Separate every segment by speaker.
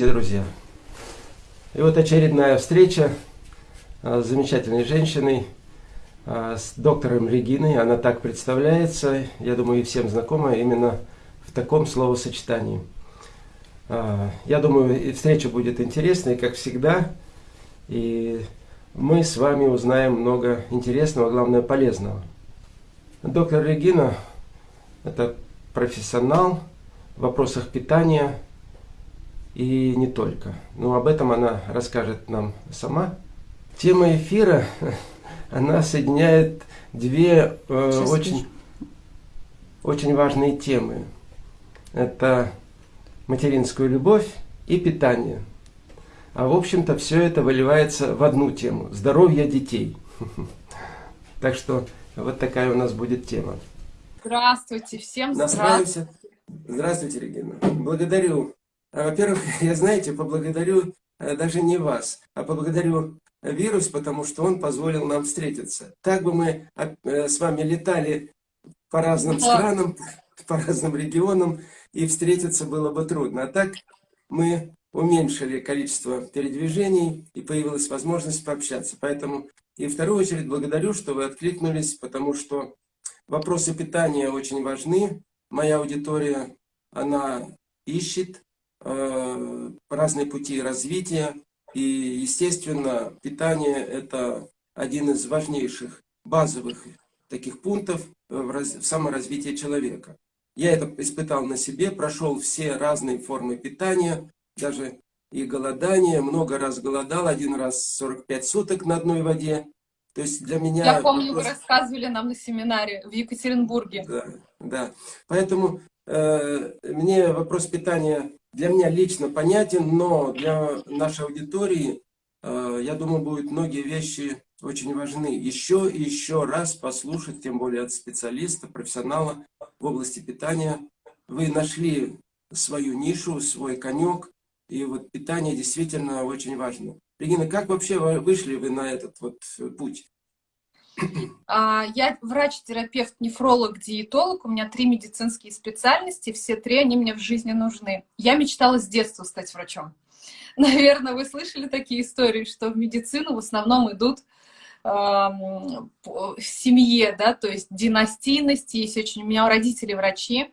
Speaker 1: Здравствуйте, друзья! И вот очередная встреча а, с замечательной женщиной, а, с доктором Региной. Она так представляется, я думаю, и всем знакома именно в таком словосочетании. А, я думаю, встреча будет интересной, как всегда. И мы с вами узнаем много интересного, главное полезного. Доктор Регина – это профессионал в вопросах питания – и не только. Но об этом она расскажет нам сама. Тема эфира, она соединяет две э, очень, очень важные темы. Это материнскую любовь и питание. А в общем-то все это выливается в одну тему – здоровье детей. Так что вот такая у нас будет тема.
Speaker 2: Здравствуйте, всем
Speaker 1: здравствуйте. Здравствуйте, Регина. Благодарю во-первых, я, знаете, поблагодарю э, даже не вас, а поблагодарю вирус, потому что он позволил нам встретиться. Так бы мы а, э, с вами летали по разным странам, по разным регионам, и встретиться было бы трудно. А так мы уменьшили количество передвижений, и появилась возможность пообщаться. Поэтому и в вторую очередь благодарю, что вы откликнулись, потому что вопросы питания очень важны. Моя аудитория, она ищет разные пути развития. И, естественно, питание – это один из важнейших базовых таких пунктов в, раз, в саморазвитии человека. Я это испытал на себе, прошел все разные формы питания, даже и голодание, много раз голодал, один раз 45 суток на одной воде. То есть для меня...
Speaker 2: Я помню, вопрос... вы рассказывали нам на семинаре в Екатеринбурге.
Speaker 1: Да, да. Поэтому э, мне вопрос питания для меня лично понятен, но для нашей аудитории, э, я думаю, будут многие вещи очень важны. Еще и еще раз послушать, тем более от специалиста, профессионала в области питания. Вы нашли свою нишу, свой конек, и вот питание действительно очень важно. Регина, как вообще вышли вы на этот вот путь?
Speaker 2: А, я врач-терапевт, нефролог, диетолог. У меня три медицинские специальности. Все три, они мне в жизни нужны. Я мечтала с детства стать врачом. Наверное, вы слышали такие истории, что в медицину в основном идут в семье, да, то есть династийность, есть очень... У меня родители врачи,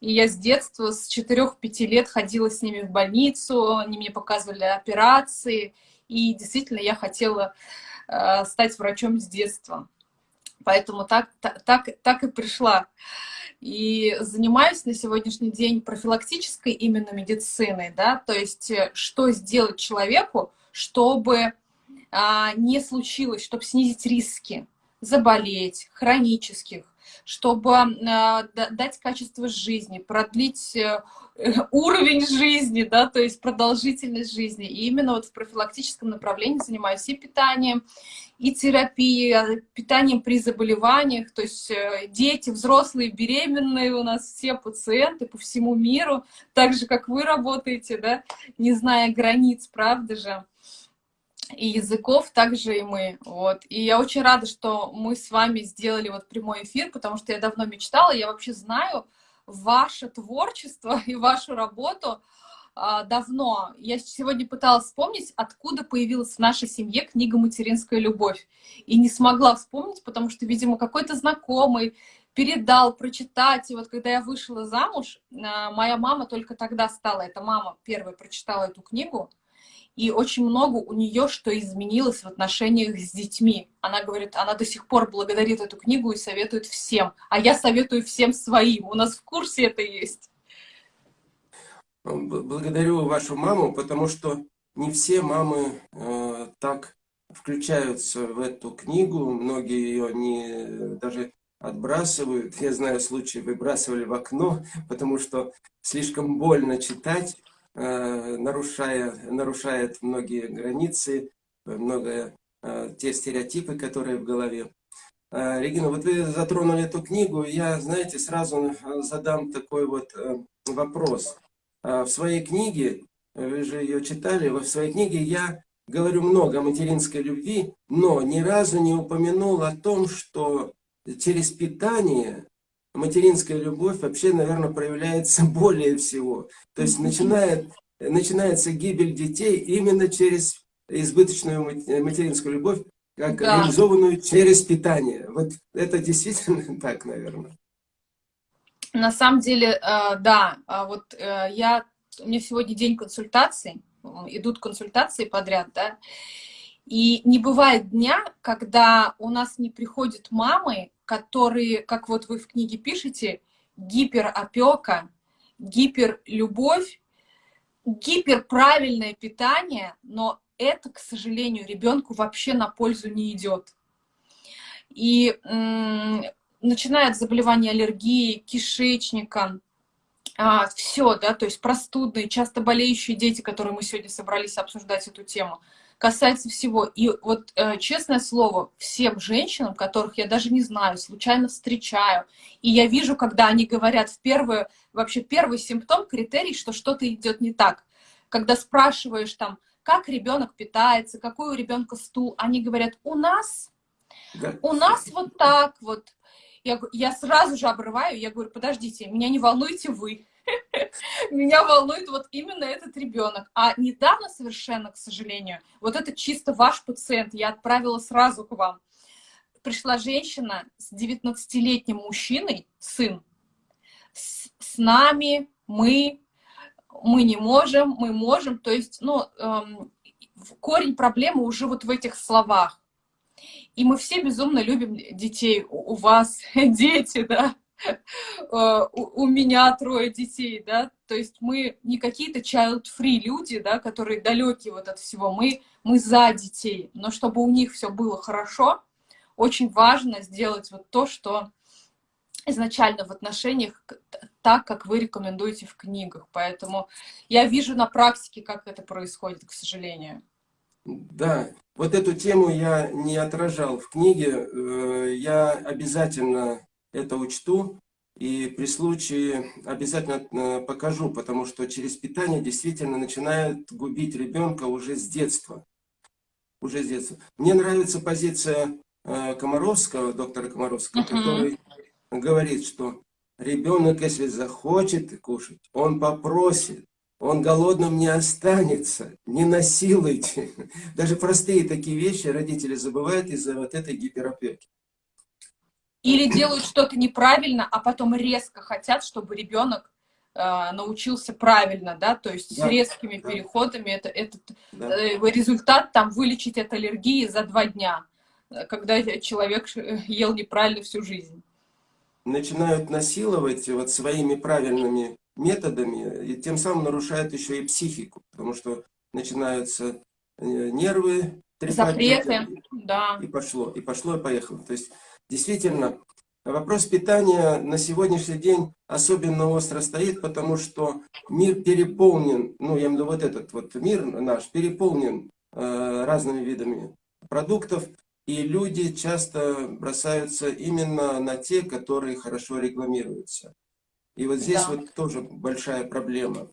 Speaker 2: и я с детства, с 4-5 лет ходила с ними в больницу, они мне показывали операции, и действительно я хотела стать врачом с детства. Поэтому так, так, так и пришла. И занимаюсь на сегодняшний день профилактической именно медициной, да, то есть э, что сделать человеку, чтобы а, не случилось, чтобы снизить риски заболеть, хронических, чтобы э, дать качество жизни, продлить э, уровень жизни, да, то есть продолжительность жизни. И именно вот в профилактическом направлении занимаюсь и питанием, и терапией, а, питанием при заболеваниях, то есть э, дети, взрослые, беременные у нас все пациенты по всему миру, так же, как вы работаете, да, не зная границ, правда же и языков, также и мы. Вот. И я очень рада, что мы с вами сделали вот прямой эфир, потому что я давно мечтала, я вообще знаю ваше творчество и вашу работу а, давно. Я сегодня пыталась вспомнить, откуда появилась в нашей семье книга «Материнская любовь». И не смогла вспомнить, потому что, видимо, какой-то знакомый передал прочитать. И вот когда я вышла замуж, а, моя мама только тогда стала, эта мама первая прочитала эту книгу, и очень много у нее что изменилось в отношениях с детьми. Она говорит, она до сих пор благодарит эту книгу и советует всем. А я советую всем своим. У нас в курсе это есть.
Speaker 1: Благодарю вашу маму, потому что не все мамы э, так включаются в эту книгу. Многие ее не даже отбрасывают. Я знаю случаи, выбрасывали в окно, потому что слишком больно читать. Э, нарушая, нарушает многие границы, много э, те стереотипы, которые в голове. Э, Регина, вот вы затронули эту книгу, я, знаете, сразу задам такой вот вопрос. В своей книге, вы же ее читали, в своей книге я говорю много о материнской любви, но ни разу не упомянул о том, что через питание материнская любовь вообще, наверное, проявляется более всего. То есть начинает начинается гибель детей именно через избыточную материнскую любовь, как да. реализованную через питание. Вот это действительно так, наверное.
Speaker 2: На самом деле, э, да, а вот э, я, у меня сегодня день консультаций, идут консультации подряд, да, и не бывает дня, когда у нас не приходят мамы, которые, как вот вы в книге пишете, гиперопека, гиперлюбовь, гиперправильное питание, но это, к сожалению, ребенку вообще на пользу не идет. И начинает заболевание аллергии, кишечника, а, все, да, то есть простудные, часто болеющие дети, которые мы сегодня собрались обсуждать эту тему, касается всего. И вот, э, честное слово, всем женщинам, которых я даже не знаю, случайно встречаю, и я вижу, когда они говорят в первую, вообще первый симптом, критерий, что что-то идет не так. Когда спрашиваешь там, как ребенок питается, какой у ребенка стул, они говорят, у нас, да. у нас вот так вот. Я, я сразу же обрываю, я говорю, подождите, меня не волнуете вы. Меня волнует вот именно этот ребенок. А недавно совершенно, к сожалению, вот это чисто ваш пациент, я отправила сразу к вам. Пришла женщина с 19-летним мужчиной, сын, с, с нами, мы, мы не можем, мы можем. То есть, ну, эм, корень проблемы уже вот в этих словах. И мы все безумно любим детей. У вас дети, да? Э, у меня трое детей, да, то есть мы не какие-то child-free люди, да, которые далекие вот от всего, мы, мы за детей, но чтобы у них все было хорошо, очень важно сделать вот то, что изначально в отношениях так, как вы рекомендуете в книгах. Поэтому я вижу на практике, как это происходит, к сожалению.
Speaker 1: Да, вот эту тему я не отражал в книге. Э, я обязательно это учту и при случае обязательно э, покажу, потому что через питание действительно начинают губить ребенка уже с детства. Уже с детства. Мне нравится позиция э, Комаровского, доктора Комаровского, uh -huh. который говорит, что ребенок, если захочет кушать, он попросит, он голодным не останется, не насилуйте. Даже простые такие вещи родители забывают из-за вот этой гиперопеки.
Speaker 2: Или делают что-то неправильно, а потом резко хотят, чтобы ребенок э, научился правильно, да, то есть да, с резкими да. переходами. Это, этот да. э, результат там вылечить от аллергии за два дня, когда человек ел неправильно всю жизнь.
Speaker 1: Начинают насиловать вот своими правильными методами, и тем самым нарушают еще и психику, потому что начинаются э, нервы,
Speaker 2: запреты, да.
Speaker 1: И пошло, и пошло, и поехало. То есть Действительно, вопрос питания на сегодняшний день особенно остро стоит, потому что мир переполнен, ну, я имею в виду вот этот вот мир наш, переполнен э, разными видами продуктов, и люди часто бросаются именно на те, которые хорошо рекламируются. И вот здесь да. вот тоже большая проблема.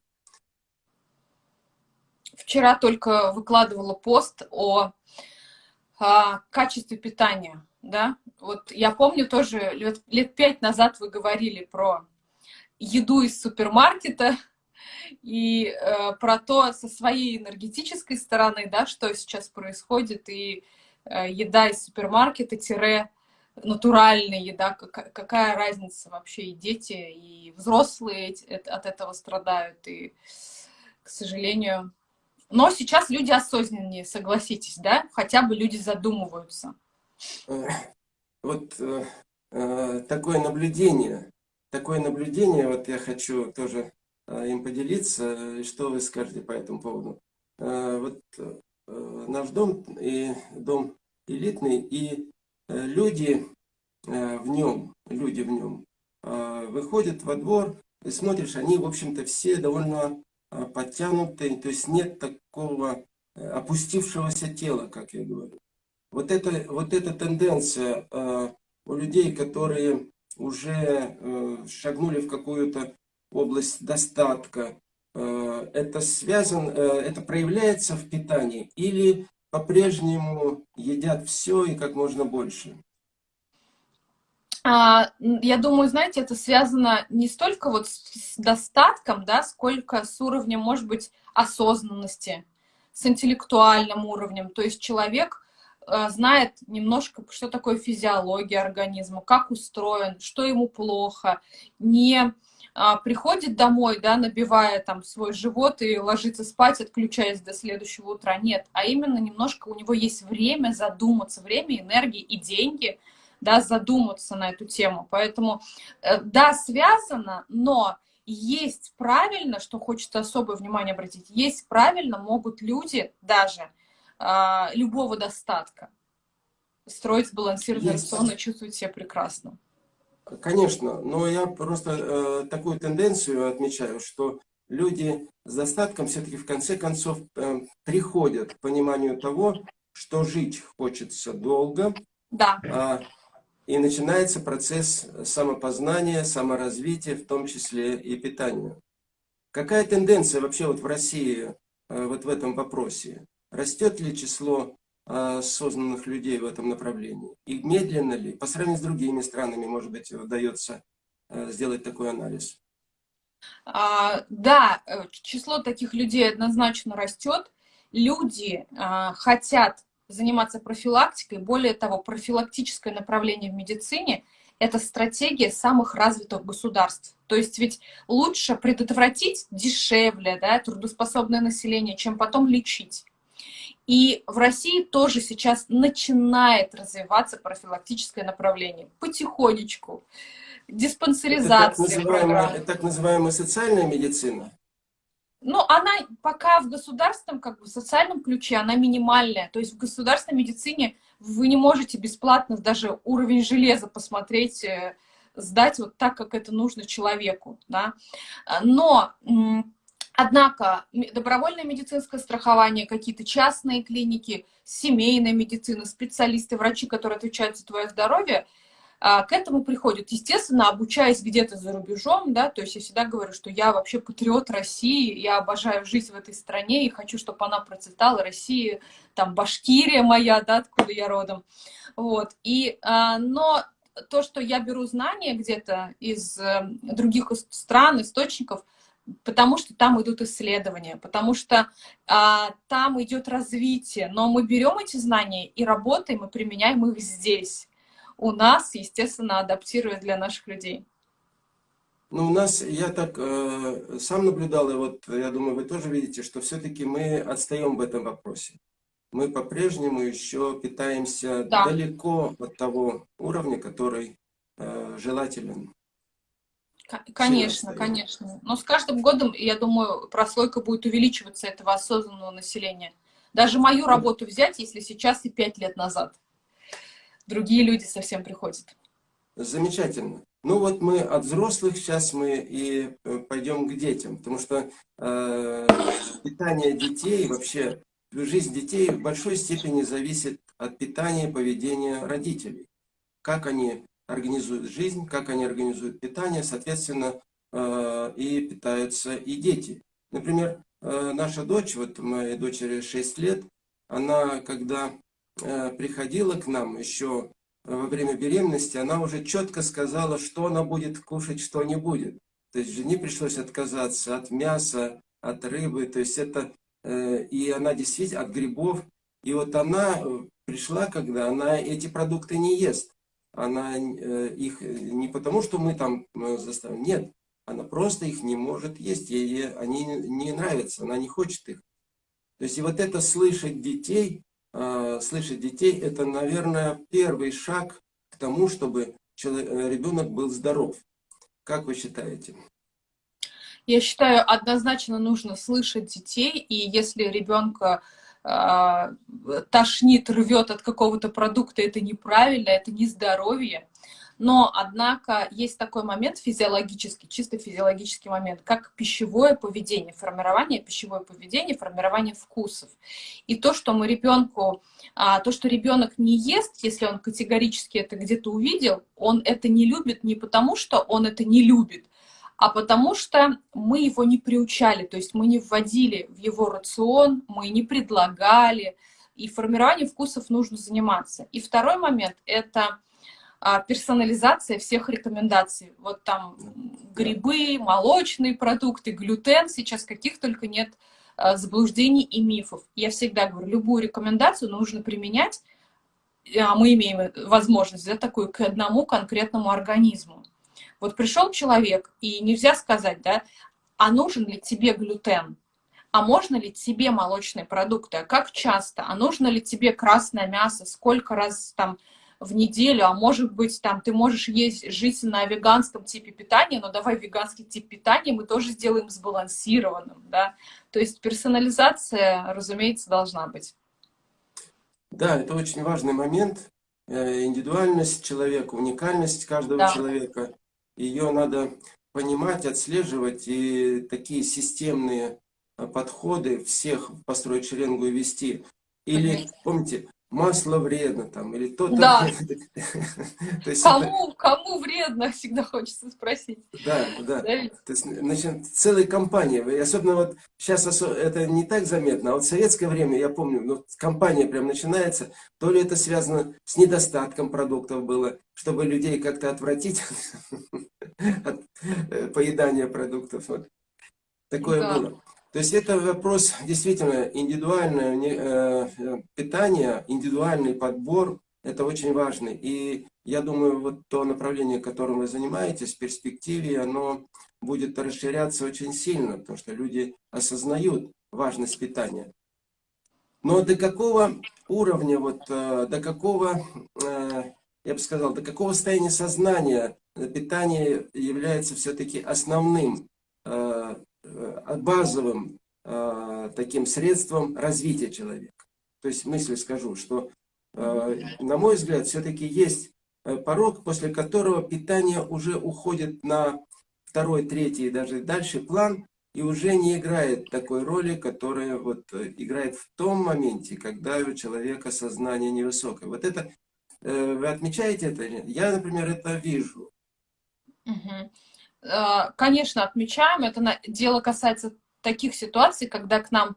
Speaker 2: Вчера только выкладывала пост о, о качестве питания да, вот я помню тоже лет, лет пять назад вы говорили про еду из супермаркета и э, про то со своей энергетической стороны, да, что сейчас происходит, и э, еда из супермаркета тире натуральная еда, какая, какая разница вообще, и дети, и взрослые от этого страдают, и, к сожалению... Но сейчас люди осознаннее, согласитесь, да, хотя бы люди задумываются.
Speaker 1: Э, вот э, э, такое наблюдение, такое наблюдение, вот я хочу тоже им поделиться, что вы скажете по этому поводу. Вот наш дом и дом элитный, и люди в нем, люди в нем выходят во двор, и смотришь, они, в общем-то, все довольно подтянутые, то есть нет такого опустившегося тела, как я говорю. Вот, это, вот эта тенденция э, у людей, которые уже э, шагнули в какую-то область достатка, э, это связано, э, это проявляется в питании или по-прежнему едят все и как можно больше?
Speaker 2: А, я думаю, знаете, это связано не столько вот с достатком, да, сколько с уровнем, может быть, осознанности, с интеллектуальным уровнем. То есть человек знает немножко, что такое физиология организма, как устроен, что ему плохо, не а, приходит домой, да, набивая там свой живот и ложится спать, отключаясь до следующего утра. Нет, а именно немножко у него есть время задуматься, время, энергии и деньги, да, задуматься на эту тему. Поэтому, э, да, связано, но есть правильно, что хочется особое внимание обратить, есть правильно могут люди даже а, любого достатка строить сбалансированный рацион и чувствовать себя прекрасно.
Speaker 1: Конечно, но я просто э, такую тенденцию отмечаю, что люди с достатком все-таки в конце концов э, приходят к пониманию того, что жить хочется долго.
Speaker 2: Да.
Speaker 1: А, и начинается процесс самопознания, саморазвития, в том числе и питания. Какая тенденция вообще вот в России э, вот в этом вопросе? Растет ли число осознанных людей в этом направлении? И медленно ли, по сравнению с другими странами, может быть, удается э, сделать такой анализ?
Speaker 2: А, да, э, число таких людей однозначно растет. Люди а, хотят заниматься профилактикой. Более того, профилактическое направление в медицине – это стратегия самых развитых государств. То есть ведь лучше предотвратить дешевле да, трудоспособное население, чем потом лечить. И в России тоже сейчас начинает развиваться профилактическое направление. Потихонечку. Диспансеризация.
Speaker 1: Это так называемая, так называемая социальная медицина?
Speaker 2: Ну, она пока в государственном, как бы в социальном ключе, она минимальная. То есть в государственной медицине вы не можете бесплатно даже уровень железа посмотреть, э, сдать вот так, как это нужно человеку. Да? Но Однако добровольное медицинское страхование, какие-то частные клиники, семейная медицина, специалисты, врачи, которые отвечают за твое здоровье, а, к этому приходят. Естественно, обучаясь где-то за рубежом, да, то есть я всегда говорю, что я вообще патриот России, я обожаю жизнь в этой стране и хочу, чтобы она процветала, Россия, там, Башкирия моя, да, откуда я родом. Вот, и, а, но то, что я беру знания где-то из э, других стран, источников, потому что там идут исследования, потому что а, там идет развитие. Но мы берем эти знания и работаем, и применяем их здесь. У нас, естественно, адаптируя для наших людей.
Speaker 1: Ну, у нас, я так э, сам наблюдал, и вот я думаю, вы тоже видите, что все-таки мы отстаем в этом вопросе. Мы по-прежнему еще питаемся да. далеко от того уровня, который э, желателен.
Speaker 2: Конечно, конечно. Но с каждым годом, я думаю, прослойка будет увеличиваться этого осознанного населения. Даже мою работу взять, если сейчас и пять лет назад. Другие люди совсем приходят.
Speaker 1: Замечательно. Ну вот мы от взрослых, сейчас мы и э, пойдем к детям, потому что э, питание детей, вообще жизнь детей в большой степени зависит от питания и поведения родителей. Как они организуют жизнь, как они организуют питание, соответственно, э, и питаются и дети. Например, э, наша дочь, вот моей дочери 6 лет, она, когда э, приходила к нам еще во время беременности, она уже четко сказала, что она будет кушать, что не будет. То есть жене пришлось отказаться от мяса, от рыбы, то есть это, и она действительно, от грибов. И вот она пришла, когда она эти продукты не ест она э, их не потому, что мы там э, заставим, нет, она просто их не может есть, ей они не нравятся, она не хочет их. То есть и вот это слышать детей, э, слышать детей, это, наверное, первый шаг к тому, чтобы ребенок был здоров. Как вы считаете?
Speaker 2: Я считаю, однозначно нужно слышать детей, и если ребенка тошнит, рвет от какого-то продукта, это неправильно, это не здоровье. Но, однако, есть такой момент физиологический, чисто физиологический момент, как пищевое поведение, формирование пищевое поведение, формирование вкусов. И то, что мы ребенку, а, то, что ребенок не ест, если он категорически это где-то увидел, он это не любит не потому, что он это не любит, а потому что мы его не приучали, то есть мы не вводили в его рацион, мы не предлагали, и формированием вкусов нужно заниматься. И второй момент – это а, персонализация всех рекомендаций. Вот там грибы, молочные продукты, глютен, сейчас каких только нет а, заблуждений и мифов. Я всегда говорю, любую рекомендацию нужно применять, а мы имеем возможность да, такую к одному конкретному организму. Вот пришел человек, и нельзя сказать, да, а нужен ли тебе глютен? А можно ли тебе молочные продукты? А как часто? А нужно ли тебе красное мясо? Сколько раз там в неделю, а может быть, там, ты можешь есть, жить на веганском типе питания, но давай веганский тип питания мы тоже сделаем сбалансированным, да. То есть персонализация, разумеется, должна быть.
Speaker 1: Да, это очень важный момент. Э, индивидуальность человека, уникальность каждого да. человека. Ее надо понимать, отслеживать и такие системные э, подходы всех построить шеренгу и вести. Или, помните, масло вредно там, или то-то.
Speaker 2: Да. То есть кому, это... кому вредно, всегда хочется спросить.
Speaker 1: Да, да. да То есть, значит, целая компания, особенно вот сейчас это не так заметно, а вот в советское время, я помню, ну, компания прям начинается, то ли это связано с недостатком продуктов было, чтобы людей как-то отвратить от э, поедания продуктов. Вот. Такое да. было. То есть это вопрос действительно индивидуальное э, э, питание, индивидуальный подбор, это очень важно. И я думаю, вот то направление, которым вы занимаетесь, в перспективе, оно будет расширяться очень сильно, потому что люди осознают важность питания. Но до какого уровня, вот, э, до какого, я бы сказал, до какого состояния сознания питание является все-таки основным базовым э, таким средством развития человека. То есть мысль скажу, что, э, на мой взгляд, все-таки есть порог, после которого питание уже уходит на второй, третий и даже дальше план, и уже не играет такой роли, которая вот играет в том моменте, когда у человека сознание невысокое. Вот это, вы отмечаете это? Я, например, это вижу.
Speaker 2: Угу. Э, конечно, отмечаем. Это дело касается таких ситуаций, когда к нам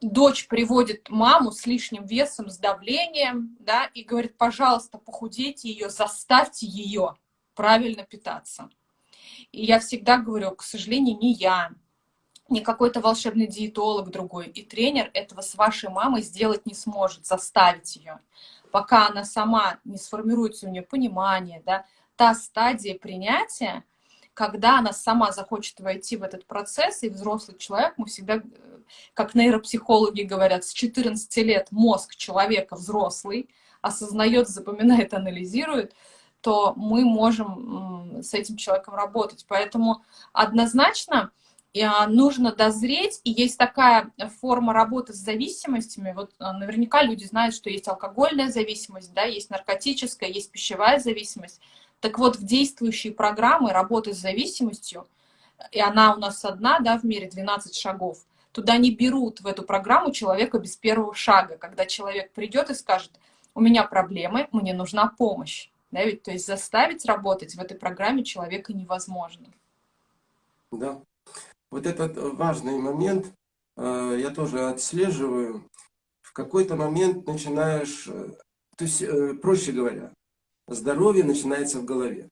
Speaker 2: дочь приводит маму с лишним весом, с давлением, да, и говорит, пожалуйста, похудейте ее, заставьте ее правильно питаться. И я всегда говорю, к сожалению, не я, не какой-то волшебный диетолог другой, и тренер этого с вашей мамой сделать не сможет, заставить ее. Пока она сама не сформируется у нее понимание, да, та стадия принятия, когда она сама захочет войти в этот процесс, и взрослый человек, мы всегда, как нейропсихологи говорят, с 14 лет мозг человека взрослый, осознает, запоминает, анализирует, то мы можем с этим человеком работать. Поэтому однозначно а, нужно дозреть, и есть такая форма работы с зависимостями. Вот а, наверняка люди знают, что есть алкогольная зависимость, да, есть наркотическая, есть пищевая зависимость. Так вот, в действующие программы работы с зависимостью, и она у нас одна, да, в мире 12 шагов, туда не берут в эту программу человека без первого шага, когда человек придет и скажет, у меня проблемы, мне нужна помощь. Да, ведь, то есть заставить работать в этой программе человека невозможно.
Speaker 1: Да. Вот этот важный момент э, я тоже отслеживаю. В какой-то момент начинаешь, э, то есть, э, проще говоря, здоровье начинается в голове.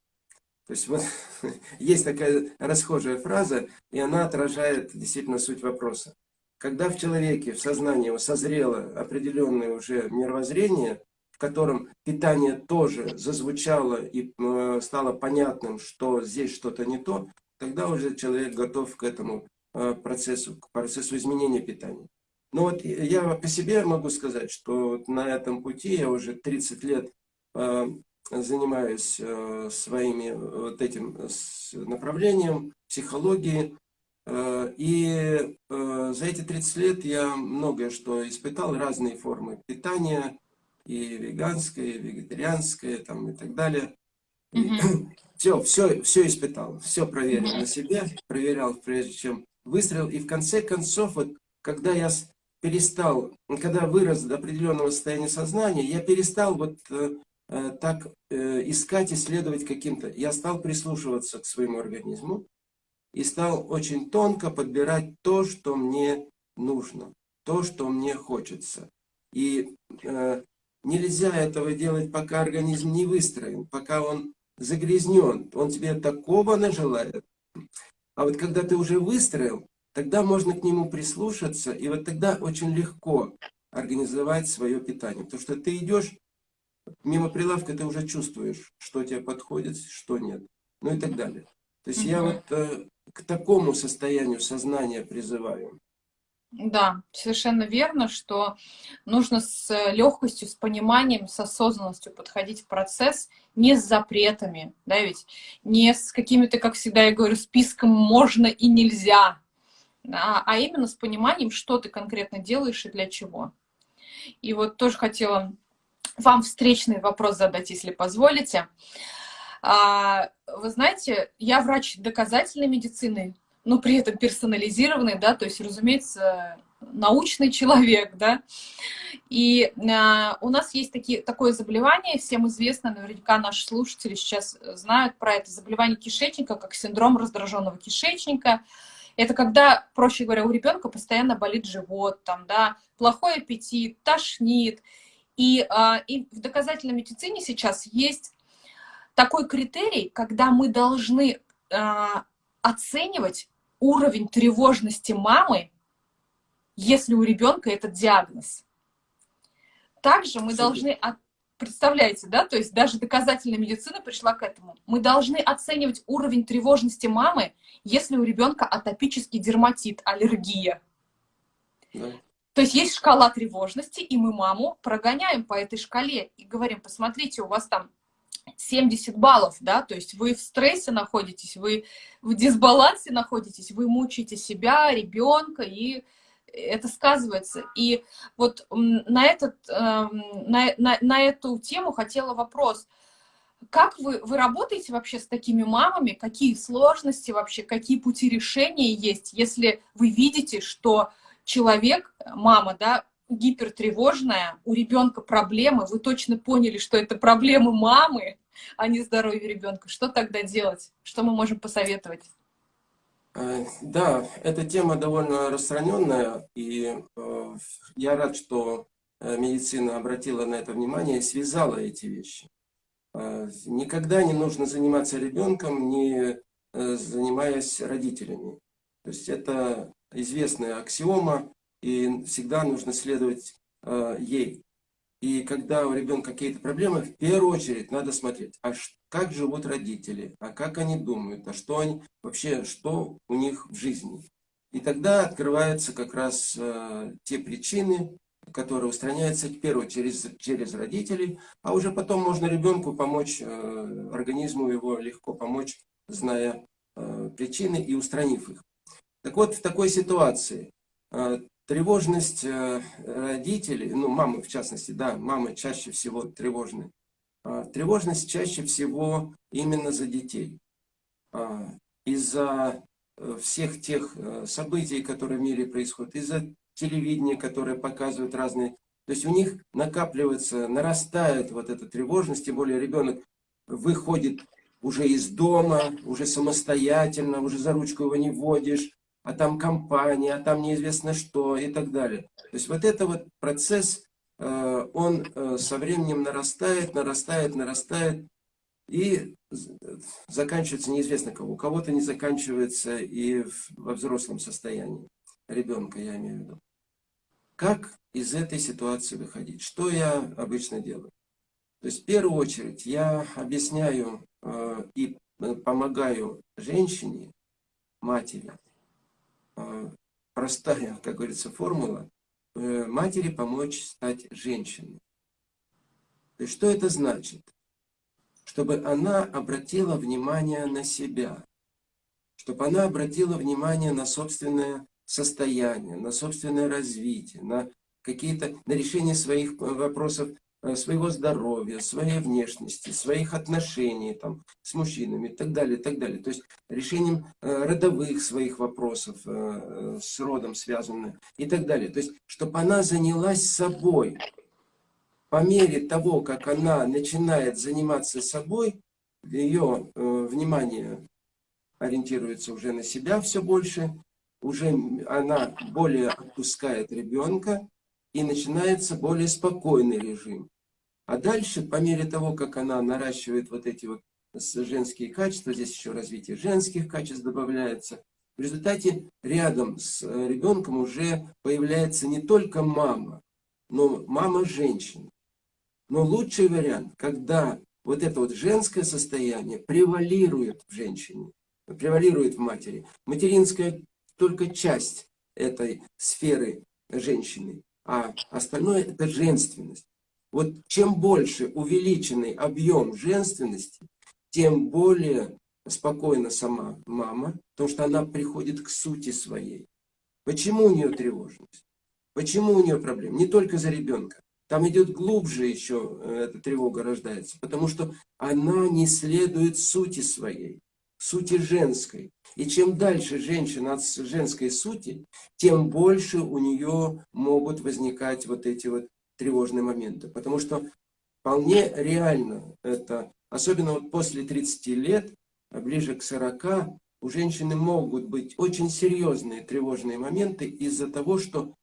Speaker 1: То есть вот есть такая расхожая фраза, и она отражает действительно суть вопроса. Когда в человеке, в сознании созрело определенное уже мировоззрение, в котором питание тоже зазвучало и э, стало понятным, что здесь что-то не то, тогда уже человек готов к этому э, процессу, к процессу изменения питания. Но вот я по себе могу сказать, что на этом пути я уже 30 лет э, занимаюсь э, своими э, вот этим э, направлением психологии. И за эти 30 лет я многое что испытал, разные формы питания, и веганское, и вегетарианское, там, и так далее. Mm Все, все, все испытал, все проверил mm на себе, проверял, прежде чем выстрел. И в конце концов, вот, когда я перестал, когда вырос до определенного состояния сознания, я перестал вот Э, так э, искать, исследовать каким-то. Я стал прислушиваться к своему организму и стал очень тонко подбирать то, что мне нужно, то, что мне хочется. И э, нельзя этого делать, пока организм не выстроен, пока он загрязнен, он тебе такого нажелает. А вот когда ты уже выстроил, тогда можно к нему прислушаться, и вот тогда очень легко организовать свое питание. Потому что ты идешь, мимо прилавка ты уже чувствуешь, что тебе подходит, что нет. Ну и так далее. То есть угу. я вот э, к такому состоянию сознания призываю.
Speaker 2: Да, совершенно верно, что нужно с легкостью, с пониманием, с осознанностью подходить в процесс, не с запретами, да, ведь не с какими-то, как всегда я говорю, списком можно и нельзя, да, а именно с пониманием, что ты конкретно делаешь и для чего. И вот тоже хотела вам встречный вопрос задать, если позволите. А, вы знаете, я врач доказательной медицины, но при этом персонализированный, да, то есть, разумеется, научный человек, да. И а, у нас есть такие, такое заболевание, всем известно, наверняка наши слушатели сейчас знают про это заболевание кишечника, как синдром раздраженного кишечника. Это когда, проще говоря, у ребенка постоянно болит живот, там, да, плохой аппетит, тошнит. И, а, и в доказательной медицине сейчас есть такой критерий, когда мы должны а, оценивать уровень тревожности мамы, если у ребенка этот диагноз. Также мы должны, представляете, да, то есть даже доказательная медицина пришла к этому. Мы должны оценивать уровень тревожности мамы, если у ребенка атопический дерматит, аллергия. Да. То есть есть шкала тревожности, и мы маму прогоняем по этой шкале и говорим, посмотрите, у вас там 70 баллов, да, то есть вы в стрессе находитесь, вы в дисбалансе находитесь, вы мучаете себя, ребенка, и это сказывается. И вот на, этот, эм, на, на, на эту тему хотела вопрос. Как вы, вы работаете вообще с такими мамами? Какие сложности вообще, какие пути решения есть, если вы видите, что человек, мама, да, гипертревожная, у ребенка проблемы, вы точно поняли, что это проблемы мамы, а не здоровье ребенка. Что тогда делать? Что мы можем посоветовать?
Speaker 1: Э, да, эта тема довольно распространенная, и э, я рад, что э, медицина обратила на это внимание и связала эти вещи. Никогда не нужно заниматься ребенком, не занимаясь родителями. То есть это известная аксиома, и всегда нужно следовать э, ей. И когда у ребенка какие-то проблемы, в первую очередь надо смотреть, а как живут родители, а как они думают, а что они вообще, что у них в жизни. И тогда открываются как раз э, те причины, которые устраняются в первую через, через родителей, а уже потом можно ребенку помочь, э, организму его легко помочь, зная э, причины и устранив их. Так вот, в такой ситуации э, Тревожность э, родителей, ну, мамы в частности, да, мамы чаще всего тревожны. А, тревожность чаще всего именно за детей. Из-за э, всех тех э, событий, которые в мире происходят, из-за телевидения, которое показывает разные... То есть у них накапливается, нарастает вот эта тревожность, тем более ребенок выходит уже из дома, уже самостоятельно, уже за ручку его не водишь, а там компания, а там неизвестно что и так далее. То есть вот это вот процесс, э, он э, со временем нарастает, нарастает, нарастает и заканчивается неизвестно кого. У кого-то не заканчивается и во взрослом состоянии ребенка, я имею в виду. Как из этой ситуации выходить? Что я обычно делаю? То есть в первую очередь я объясняю э, и помогаю женщине, матери, простая, как говорится, формула э, матери помочь стать женщиной. Есть что это значит? Чтобы она обратила внимание на себя, чтобы она обратила внимание на собственное состояние, на собственное развитие, на какие-то на решение своих э, вопросов Э, своего здоровья, своей внешности, своих отношений там, с мужчинами и так далее, так далее. То есть решением э, родовых своих вопросов э, с родом связанных и так далее. То есть, чтобы она занялась собой. По мере того, как она начинает заниматься собой, ее внимание ориентируется уже на себя все больше, уже она более отпускает ребенка, и начинается более спокойный режим. А дальше, по мере того, как она наращивает вот эти вот женские качества, здесь еще развитие женских качеств добавляется, в результате рядом с э, ребенком уже появляется не только мама, но мама женщина. Но лучший вариант, когда вот это вот женское состояние превалирует в женщине, превалирует в матери. Материнская только часть этой сферы женщины, а остальное это женственность. Вот чем больше увеличенный объем женственности, тем более спокойна сама мама, потому что она приходит к сути своей. Почему у нее тревожность? Почему у нее проблемы? Не только за ребенка. Там идет глубже еще э, эта тревога рождается, потому что она не следует сути своей, сути женской. И чем дальше женщина от женской сути, тем больше у нее могут возникать вот эти вот тревожные моменты. Потому что вполне реально это, особенно вот после 30 лет, а ближе к 40, у женщины могут быть очень серьезные тревожные моменты из-за того, что,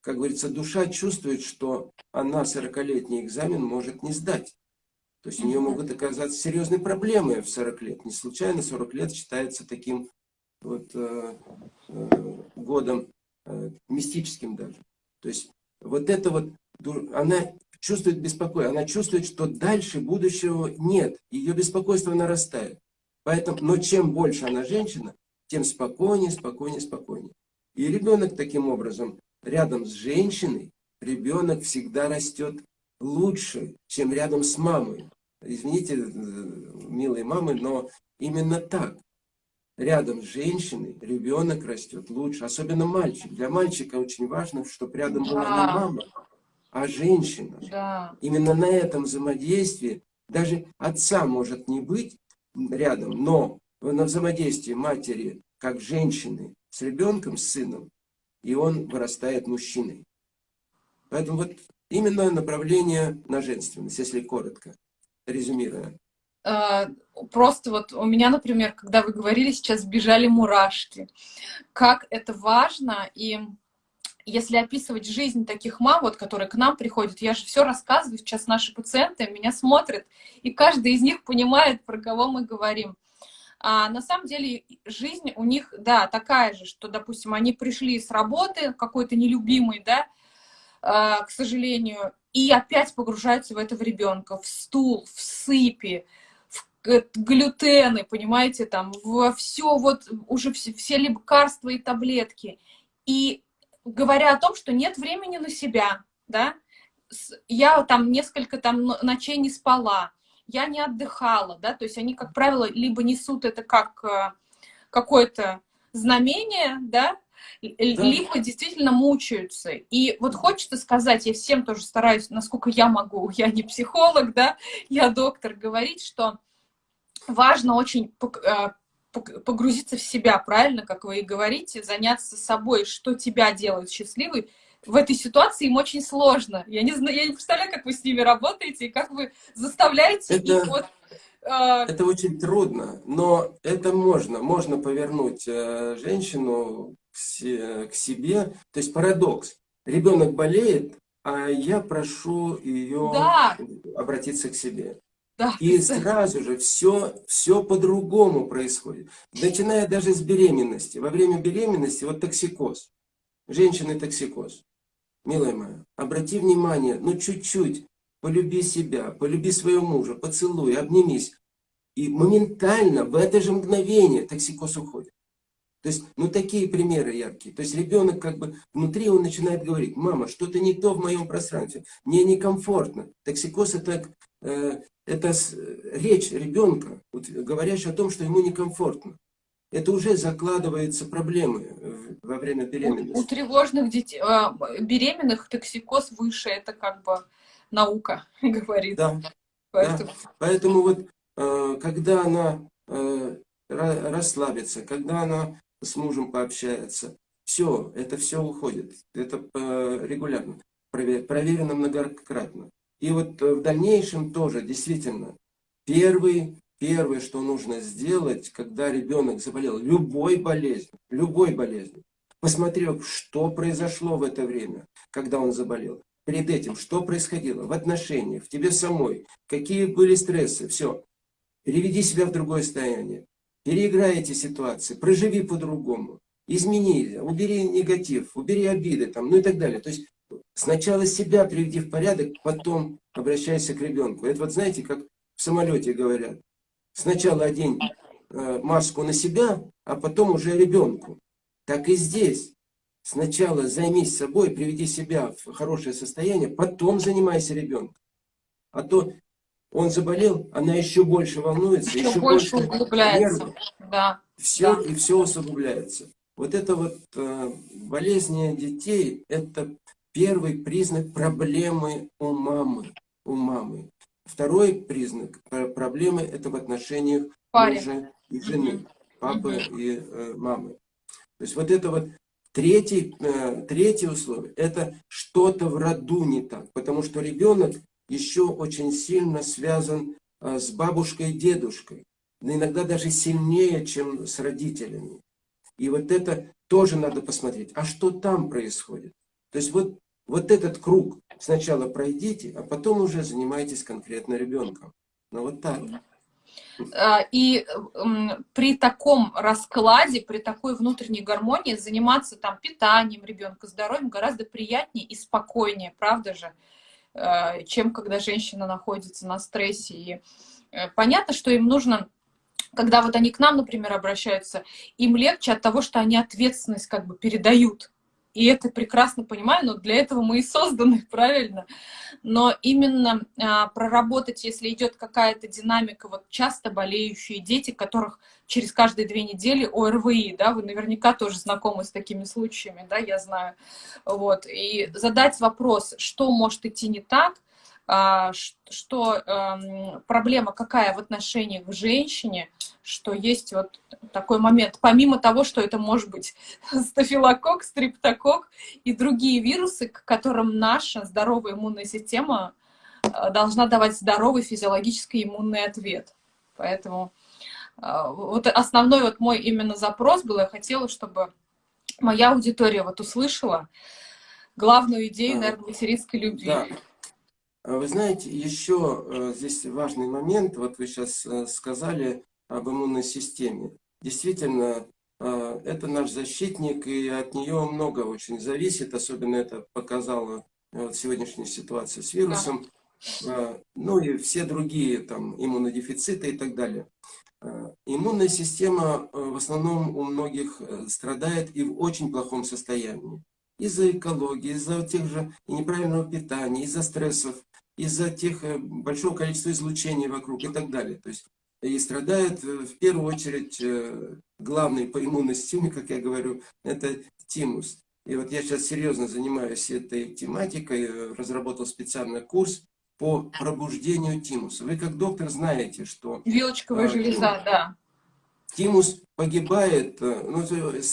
Speaker 1: как говорится, душа чувствует, что она 40-летний экзамен может не сдать. То есть у нее могут оказаться серьезные проблемы в 40 лет. Не случайно 40 лет считается таким вот, э, э, годом э, мистическим даже. То есть вот это вот, она чувствует беспокойство, она чувствует, что дальше будущего нет, ее беспокойство нарастает. Поэтому, но чем больше она женщина, тем спокойнее, спокойнее, спокойнее. И ребенок таким образом, рядом с женщиной, ребенок всегда растет лучше, чем рядом с мамой. Извините, милые мамы, но именно так. Рядом с женщиной ребенок растет лучше, особенно мальчик. Для мальчика очень важно, чтобы рядом была не мама, а женщина.
Speaker 2: Да.
Speaker 1: Именно на этом взаимодействии даже отца может не быть рядом, но на взаимодействии матери как женщины с ребенком, с сыном, и он вырастает мужчиной. Поэтому вот именно направление на женственность, если коротко, резюмируя.
Speaker 2: А, просто вот у меня, например, когда вы говорили, сейчас бежали мурашки. Как это важно, и если описывать жизнь таких мам, вот, которые к нам приходят, я же все рассказываю, сейчас наши пациенты меня смотрят, и каждый из них понимает, про кого мы говорим. А на самом деле жизнь у них, да, такая же, что, допустим, они пришли с работы какой-то нелюбимой, да, а, к сожалению, и опять погружаются в этого ребенка, в стул, в сыпи, в глютены, понимаете, там, во все вот, уже все, все лекарства и таблетки. И говоря о том, что нет времени на себя, да, я там несколько там ночей не спала, я не отдыхала, да, то есть они, как правило, либо несут это как э, какое-то знамение, да, да, либо действительно мучаются. И вот хочется сказать, я всем тоже стараюсь, насколько я могу, я не психолог, да, я доктор, говорить, что важно очень э, погрузиться в себя, правильно, как вы и говорите, заняться собой, что тебя делает счастливой, в этой ситуации им очень сложно. Я не знаю, я не представляю, как вы с ними работаете и как вы заставляете
Speaker 1: это,
Speaker 2: их вот...
Speaker 1: Э... Это очень трудно, но это можно. Можно повернуть э, женщину к, к себе. То есть парадокс. Ребенок болеет, а я прошу ее
Speaker 2: да.
Speaker 1: обратиться к себе. И сразу же все, все по-другому происходит. Начиная даже с беременности. Во время беременности вот токсикоз. Женщины токсикоз. Милая моя, обрати внимание, ну чуть-чуть, полюби себя, полюби своего мужа, поцелуй, обнимись. И моментально, в это же мгновение токсикоз уходит. То есть, ну такие примеры яркие. То есть ребенок как бы внутри он начинает говорить, мама, что-то не то в моем пространстве, мне некомфортно. Токсикоз это э, это речь ребенка, говорящая о том, что ему некомфортно. Это уже закладывается проблемы во время беременности.
Speaker 2: У, у тревожных детей, а, беременных токсикоз выше, это как бы наука говорит.
Speaker 1: Да, Поэтому, да. Поэтому вот э, когда она э, расслабится, когда она с мужем пообщается, все, это все уходит. Это регулярно, проверено многократно. И вот э, в дальнейшем тоже, действительно, первый, первое, что нужно сделать, когда ребенок заболел любой болезнью, любой болезнью, посмотрев, что произошло в это время, когда он заболел, перед этим, что происходило в отношениях, в тебе самой, какие были стрессы, все. Переведи себя в другое состояние, переиграй эти ситуации, проживи по-другому, измени, убери негатив, убери обиды, там, ну и так далее. То есть сначала себя приведи в порядок, потом обращайся к ребенку. Это вот знаете, как в самолете говорят. Сначала одень э, маску на себя, а потом уже ребенку. Так и здесь. Сначала займись собой, приведи себя в хорошее состояние, потом занимайся ребенком. А то он заболел, она еще больше волнуется,
Speaker 2: еще,
Speaker 1: еще
Speaker 2: больше углубляется. Да.
Speaker 1: Все,
Speaker 2: Да.
Speaker 1: и все усугубляется. Вот это вот э, болезни детей, это первый признак проблемы у мамы. У мамы. Второй признак э, проблемы это в отношениях
Speaker 2: Паре.
Speaker 1: мужа и жены, папы и э, мамы. То есть вот это вот третий, э, третье условие, это что-то в роду не так, потому что ребенок еще очень сильно связан э, с бабушкой и дедушкой, но иногда даже сильнее, чем с родителями. И вот это тоже надо посмотреть, а что там происходит. То есть вот, вот этот круг сначала пройдите, а потом уже занимайтесь конкретно ребенком. Ну вот так.
Speaker 2: А, И при таком раскладе, при такой внутренней гармонии заниматься там питанием ребенка, здоровьем гораздо приятнее и спокойнее, правда же, Э, чем когда женщина находится на стрессе. И э, понятно, что им нужно, когда вот они к нам, например, обращаются, им легче от того, что они ответственность как бы передают. И это прекрасно понимаю, но для этого мы и созданы, правильно? Но именно а, проработать, если идет какая-то динамика, вот часто болеющие дети, которых через каждые две недели ОРВИ, да, вы наверняка тоже знакомы с такими случаями, да, я знаю, вот, и задать вопрос, что может идти не так, а, что эм, проблема какая в отношениях к женщине, что есть вот такой момент, помимо того, что это может быть стафилококк, стриптококк и другие вирусы, к которым наша здоровая иммунная система э, должна давать здоровый физиологический иммунный ответ. Поэтому э, вот основной вот мой именно запрос был, я хотела, чтобы моя аудитория вот услышала главную идею,
Speaker 1: Да.
Speaker 2: наверное, материнской любви.
Speaker 1: Да. А Вы знаете, еще э, здесь важный момент, вот вы сейчас сказали об иммунной системе. Действительно, э, это наш защитник, и от нее много очень зависит, особенно это показала э, вот сегодняшняя ситуация с вирусом, Э, ну и все другие там иммунодефициты и так далее. Иммунная система в основном у многих страдает и в очень плохом состоянии. Из-за экологии, из-за тех же неправильного питания, из-за стрессов, из-за тех большого количества излучений вокруг и так далее. То есть и страдает э, в первую очередь э, главный по иммунной системе, как я говорю, это тимус. И вот я сейчас серьезно занимаюсь этой тематикой, э, разработал специальный курс по пробуждению тимуса. Вы как доктор знаете, что
Speaker 2: Вилочковая
Speaker 1: А,
Speaker 2: железа, да.
Speaker 1: тимус погибает, э, ну,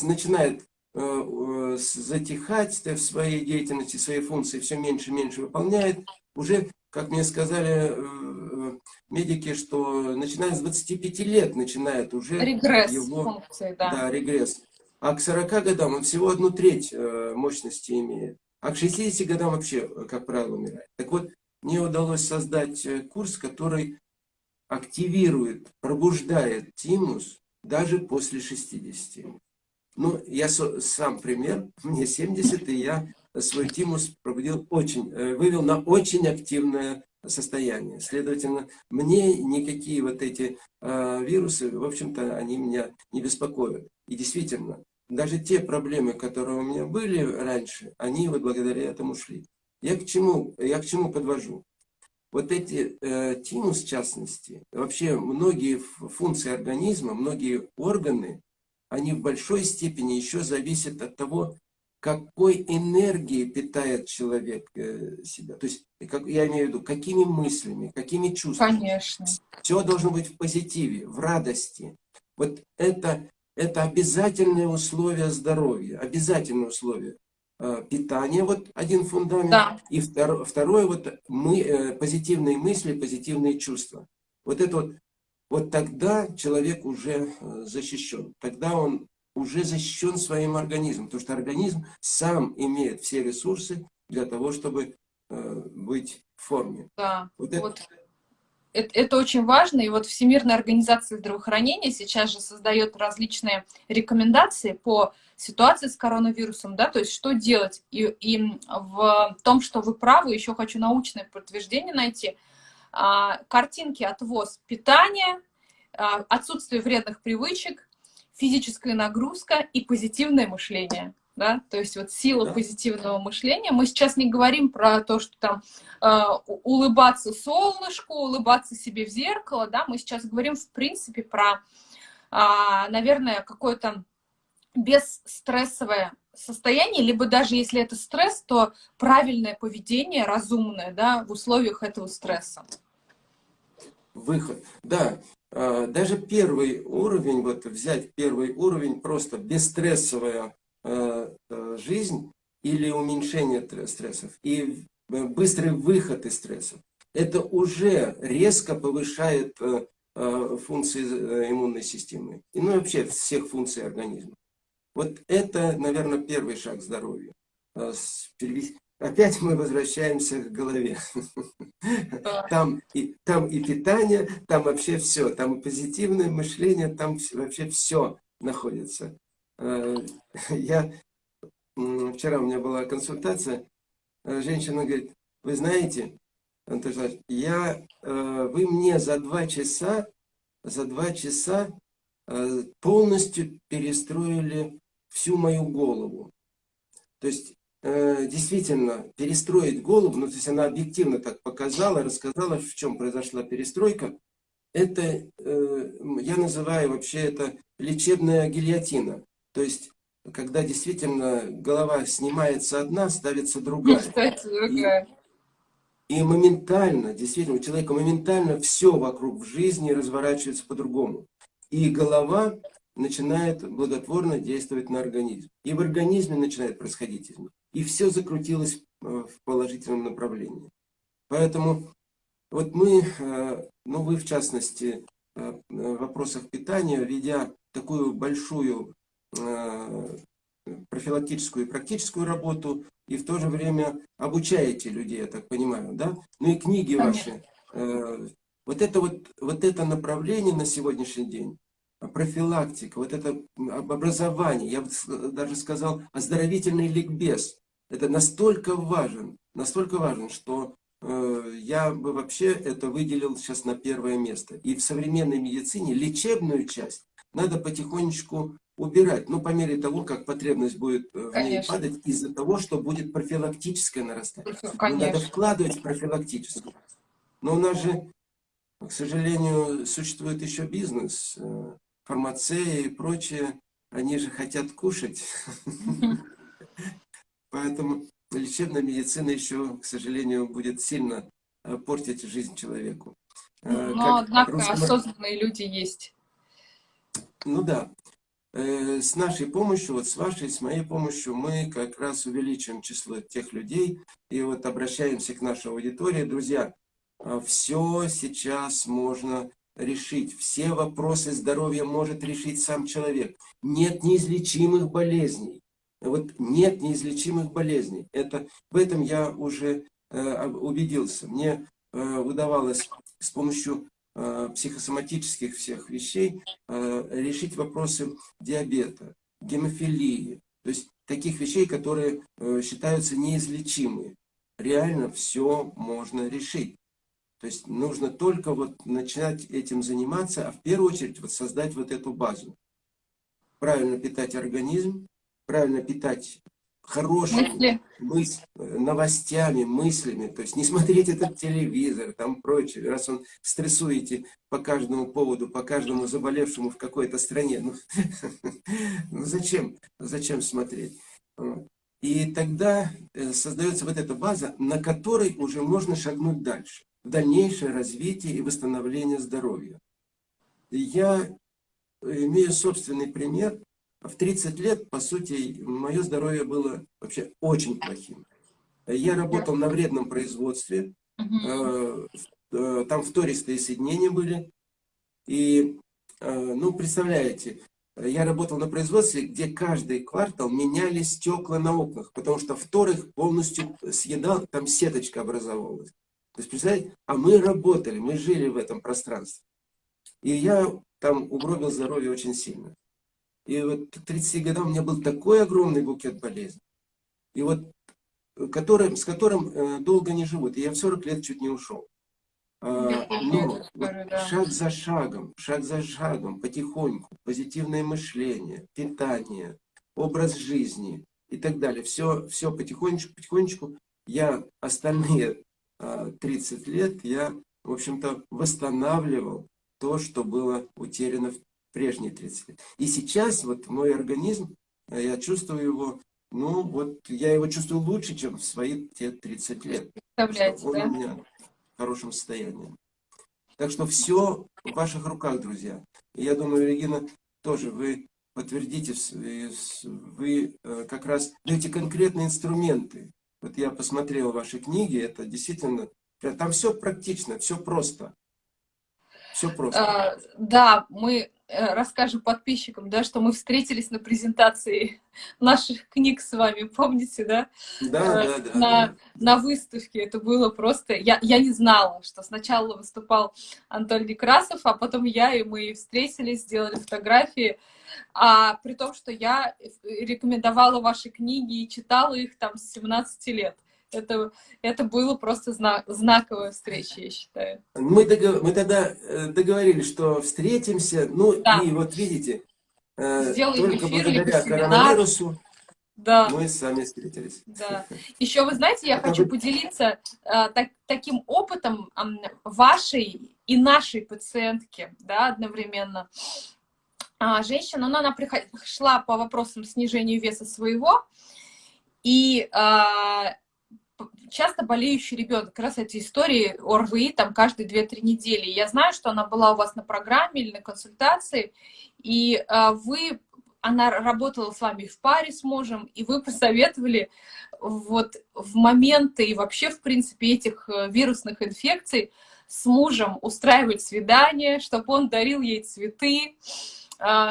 Speaker 1: начинает э, э, затихать в своей деятельности, свои функции все меньше и меньше выполняет. Уже, как мне сказали э, э, медики, что начиная с 25 лет начинает уже
Speaker 2: Регресс
Speaker 1: его-
Speaker 2: функции, да.
Speaker 1: да, регресс. А к 40 годам он всего одну треть э, мощности имеет. А к 60 годам вообще, как правило, умирает. Так вот, мне удалось создать курс, который активирует, пробуждает тимус даже после 60. Ну, я сам пример, мне 70, и я свой тимус пробудил очень, э, вывел на очень активное состояние. Следовательно, мне никакие вот эти э, вирусы, в общем-то, они меня не беспокоят. И действительно, даже те проблемы, которые у меня были раньше, они вот благодаря этому ушли. Я к чему, я к чему подвожу? Вот эти э, тимус, в частности, вообще многие функции организма, многие органы, они в большой степени еще зависят от того, какой энергией питает человек э, себя. То есть, как, я имею в виду, какими мыслями, какими чувствами.
Speaker 2: Конечно.
Speaker 1: Все должно быть в позитиве, в радости. Вот это, это обязательное условие здоровья, обязательное условие. Э, Питание, вот один фундамент.
Speaker 2: Да.
Speaker 1: И втор- второе, вот мы, э, позитивные мысли, позитивные чувства. Вот это вот, вот тогда человек уже защищен. Тогда он уже защищен своим организмом. Потому что организм сам имеет все ресурсы для того, чтобы быть в форме.
Speaker 2: Да, вот, это... вот это, это очень важно, и вот Всемирная организация здравоохранения сейчас же создает различные рекомендации по ситуации с коронавирусом, да, то есть что делать. И, и в том, что вы правы, еще хочу научное подтверждение найти. А, картинки отвоз питания, а, отсутствие вредных привычек, физическая нагрузка и позитивное мышление да, то есть вот сила да. позитивного мышления. Мы сейчас не говорим про то, что там э, улыбаться солнышку, улыбаться себе в зеркало, да, мы сейчас говорим в принципе про, э, наверное, какое-то бесстрессовое состояние, либо даже если это стресс, то правильное поведение, разумное, да, в условиях этого стресса.
Speaker 1: Выход, да. А, даже первый уровень, вот взять первый уровень, просто бесстрессовое Э, э, жизнь или уменьшение стрессов и э, быстрый выход из стрессов, это уже резко повышает функции иммунной системы и ну, вообще всех функций организма. Вот это, наверное, первый шаг к здоровью. Опять мы возвращаемся к голове. Там и, там и питание, там вообще все. Там и позитивное мышление, там вообще все находится. Э, я, вчера у меня была консультация, э, женщина говорит, вы знаете, Антон я, э, вы мне за два часа, за два часа полностью перестроили всю мою голову. То есть, действительно, перестроить голову, ну, то есть она объективно так показала, рассказала, в чем произошла перестройка. Это, я называю вообще это лечебная гильотина. То есть, когда действительно голова снимается одна, ставится другая. Ставится другая. И, и моментально, действительно, у человека моментально все вокруг в жизни разворачивается по-другому. И голова начинает благотворно действовать на организм. И в организме начинает происходить изменение. И все закрутилось э, в положительном направлении. Поэтому вот мы, э, ну вы в частности, э, в вопросах питания, ведя такую большую профилактическую и практическую работу, и в то же время обучаете людей, я так понимаю, да? Ну и книги ваши. Э, вот это вот, вот это направление на сегодняшний день, профилактика, вот это образование, я бы даже сказал, оздоровительный ликбез, это настолько важен, настолько важен, что э, я бы вообще это выделил сейчас на первое место. И в современной медицине лечебную часть надо потихонечку убирать, ну, по мере того, как потребность будет э, в ней падать, из-за того, что будет профилактическое нарастание. Ну, надо вкладывать в профилактическое. Но у нас же, к сожалению, существует еще бизнес, э, фармацея и прочее, они же хотят кушать. Поэтому лечебная медицина еще, к сожалению, будет сильно э, портить жизнь человеку.
Speaker 2: Но, однако, осознанные люди есть.
Speaker 1: Ну да. Э, с нашей помощью, вот с вашей, с моей помощью, мы как раз увеличим число тех людей и вот обращаемся к нашей аудитории. Друзья, а, все сейчас можно решить. Все вопросы здоровья может решить сам человек. Нет неизлечимых болезней. Вот нет неизлечимых болезней. Это, в этом я уже э, убедился. Мне э, удавалось с помощью Э, психосоматических всех вещей э, решить вопросы диабета, гемофилии, то есть таких вещей, которые э, считаются неизлечимыми. Реально все можно решить. То есть нужно только вот начинать этим заниматься, а в первую очередь вот создать вот эту базу. Правильно питать организм, правильно питать хорошими мысли. новостями, мыслями. То есть не смотреть этот телевизор, там прочее. Раз он стрессуете по каждому поводу, по каждому заболевшему в какой-то стране. Ну, ну зачем? Зачем смотреть? И тогда э, создается вот эта база, на которой уже можно шагнуть дальше. В дальнейшее развитие и восстановление здоровья. Я имею собственный пример в 30 лет, по сути, мое здоровье было вообще очень плохим. Я работал на вредном производстве, э, э, там втористые соединения были. И, э, ну, представляете, я работал на производстве, где каждый квартал меняли стекла на окнах, потому что вторых полностью съедал, там сеточка образовалась. То есть, представляете, а мы работали, мы жили в этом пространстве. И я там угробил здоровье очень сильно. И вот к 30 годам у меня был такой огромный букет болезней. И вот, который, с которым э, долго не живут. И я в 40 лет чуть не ушел. А, но вот шаг за шагом, шаг за шагом, потихоньку, позитивное мышление, питание, образ жизни и так далее. Все, все потихонечку, потихонечку. Я остальные 30 а, лет, я, в общем-то, восстанавливал то, что было утеряно в прежние 30 лет. И сейчас вот мой организм, э, я чувствую его, ну вот я его чувствую лучше, чем в свои те 30 лет.
Speaker 2: Представляете,
Speaker 1: он
Speaker 2: да?
Speaker 1: у меня в хорошем состоянии. Так что все в ваших руках, друзья. И я думаю, Регина, тоже вы подтвердите, вы э, как раз даете конкретные инструменты. Вот я посмотрел ваши книги, это действительно, там все практично, все просто. Все просто.
Speaker 2: А, да, мы э, расскажем подписчикам, да, что мы встретились на презентации наших книг с вами, помните, да?
Speaker 1: Да, э, да, да.
Speaker 2: На,
Speaker 1: да.
Speaker 2: на выставке это было просто... Я, я не знала, что сначала выступал Антон Некрасов, а потом я, и мы встретились, сделали фотографии. А при том, что я рекомендовала ваши книги и читала их там с 17 лет это, это было просто знак, знаковая встреча, я считаю.
Speaker 1: Мы, договор, мы тогда э, договорились, что встретимся, ну да. и вот видите, э,
Speaker 2: Сделаем
Speaker 1: только благодаря коронавирусу
Speaker 2: да.
Speaker 1: мы сами встретились.
Speaker 2: Да. Еще вы знаете, я хочу поделиться а, так, таким опытом а, вашей и нашей пациентки, да, одновременно. А, женщина, ну, она пришла по вопросам снижения веса своего, и а, часто болеющий ребенок, как раз эти истории ОРВИ там каждые 2-3 недели. Я знаю, что она была у вас на программе или на консультации, и а, вы, она работала с вами в паре с мужем, и вы посоветовали вот в моменты и вообще, в принципе, этих э, вирусных инфекций с мужем устраивать свидание, чтобы он дарил ей цветы,